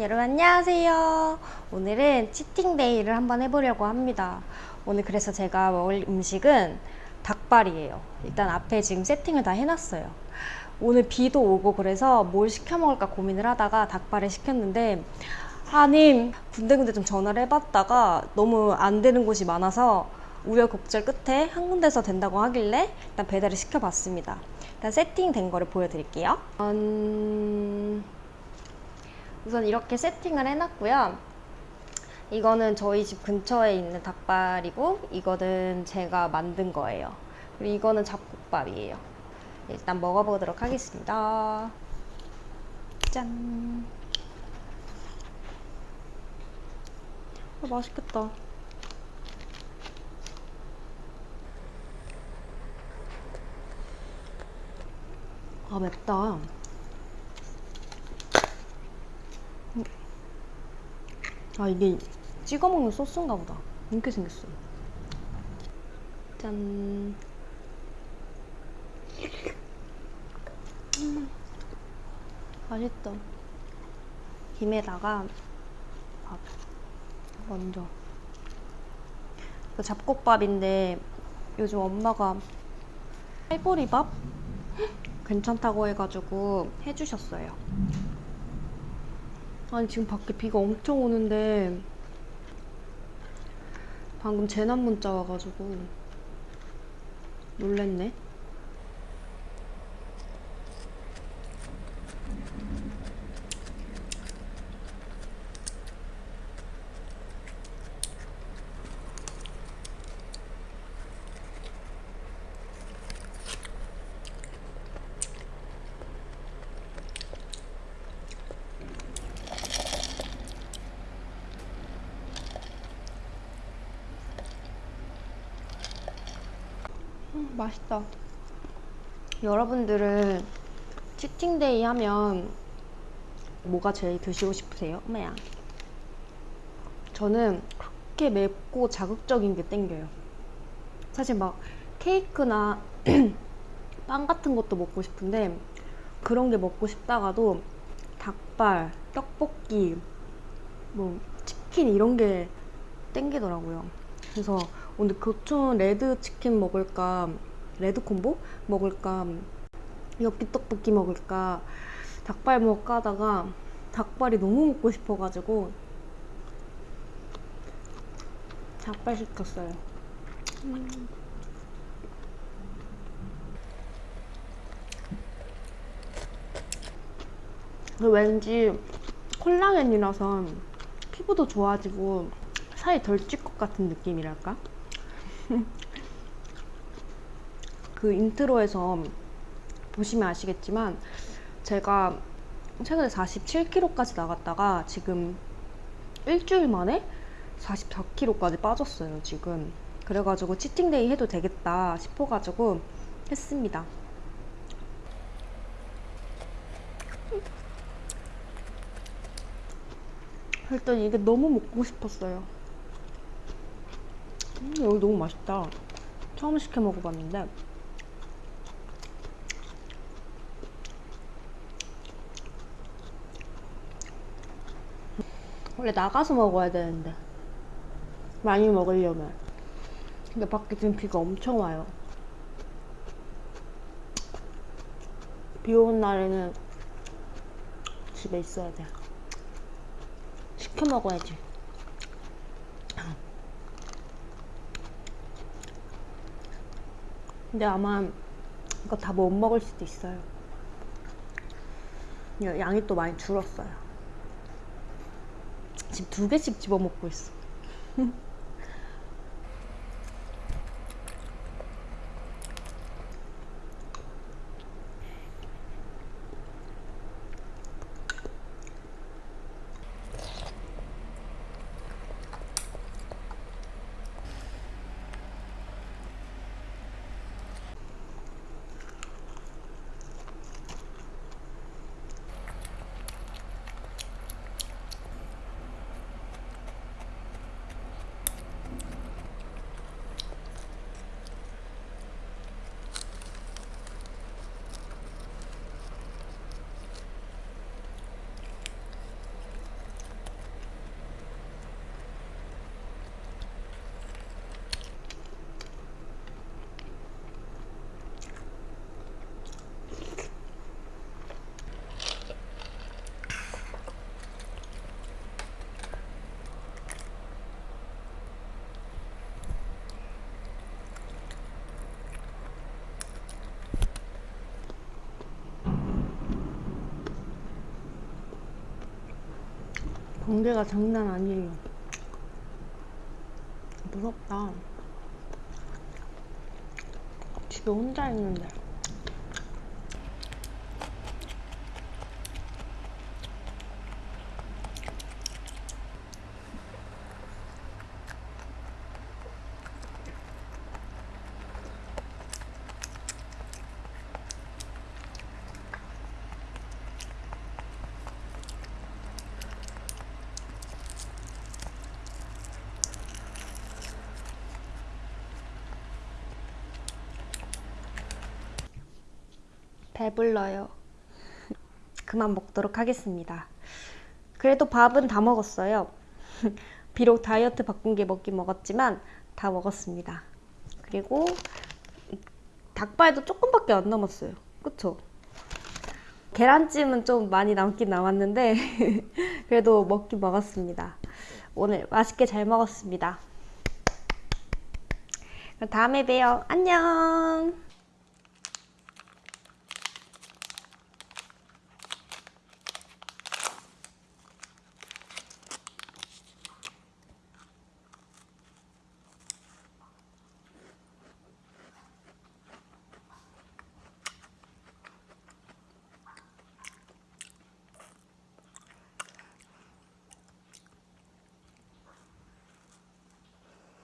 여러분 안녕하세요. 오늘은 치팅데이를 한번 해보려고 합니다. 오늘 그래서 제가 먹을 음식은 닭발이에요. 일단 앞에 지금 세팅을 다 해놨어요. 오늘 비도 오고 그래서 뭘 시켜 먹을까 고민을 하다가 닭발을 시켰는데 아님 군데군데 좀 전화를 해봤다가 너무 안 되는 곳이 많아서 우여곡절 끝에 한 군데서 된다고 하길래 일단 배달을 시켜봤습니다. 일단 세팅된 거를 보여드릴게요. 음... 우선 이렇게 세팅을 해놨고요. 이거는 저희 집 근처에 있는 닭발이고 이거는 제가 만든 거예요. 그리고 이거는 잡곡밥이에요. 일단 먹어보도록 하겠습니다. 짠. 아, 맛있겠다. 아 맵다. 아 이게 찍어 먹는 소스인가 보다. 이렇게 생겼어. 짠. 음, 맛있다. 김에다가 밥. 먼저. 이거 잡곡밥인데 요즘 엄마가 해보리밥? 괜찮다고 해가지고 해주셨어요 아니 지금 밖에 비가 엄청 오는데 방금 재난 문자 와가지고 놀랬네 음, 맛있다. 여러분들은 치팅데이 하면 뭐가 제일 드시고 싶으세요? 엄마야. 저는 그렇게 맵고 자극적인 게 땡겨요. 사실 막 케이크나 빵 같은 것도 먹고 싶은데 그런 게 먹고 싶다가도 닭발, 떡볶이, 뭐 치킨 이런 게 땡기더라고요. 그래서 오늘 교촌 레드 치킨 먹을까 레드 콤보 먹을까 엽기 떡볶이 먹을까 닭발 먹을까 하다가 닭발이 너무 먹고 싶어가지고 닭발 시켰어요 음. 왠지 콜라겐이라서 피부도 좋아지고 살이 덜 찔 것 같은 느낌이랄까? 그 intro에서 보시면 아시겠지만 제가 최근에 47kg까지 나갔다가 지금 일주일 만에 44kg까지 빠졌어요 지금. 그래가지고 cheating day 해도 되겠다 싶어가지고 했습니다. 일단 이게 너무 먹고 싶었어요. 음, 여기 너무 맛있다. 처음 시켜 먹어봤는데. 원래 나가서 먹어야 되는데 많이 먹으려면. 근데 밖에 지금 비가 엄청 와요. 비 오는 날에는 집에 있어야 돼. 시켜 먹어야지 근데 아마 이거 다 못 먹을 수도 있어요. 양이 또 많이 줄었어요. 지금 두 개씩 집어 먹고 있어 경계가 장난 아니에요. 무섭다. 집에 혼자 있는데. 배불러요. 그만 먹도록 하겠습니다. 그래도 밥은 다 먹었어요. 비록 다이어트 바꾼 게 먹긴 먹었지만 다 먹었습니다. 그리고 닭발도 조금밖에 안 남았어요. 그쵸? 계란찜은 좀 많이 남긴 남았는데 그래도 먹긴 먹었습니다. 오늘 맛있게 잘 먹었습니다. 다음에 봬요. 안녕.